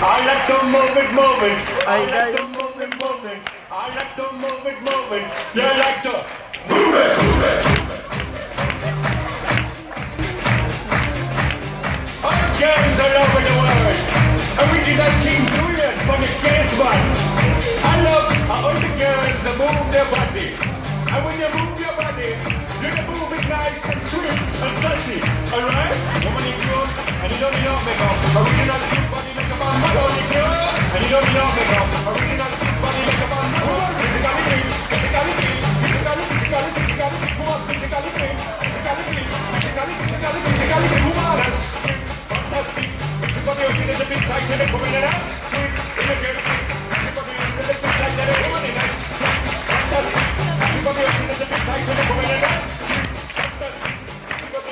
to move it, move it. I like to move it, move it. I like to move it, move it. You like to move it, move it. All girls all over the world. Original King Julien from the case one. I love how all the girls move their body. And when you move your body, you can move it nice and sweet and sassy. Alright? Woman clothes, and you don't need no makeup. Original King body Não, não, não.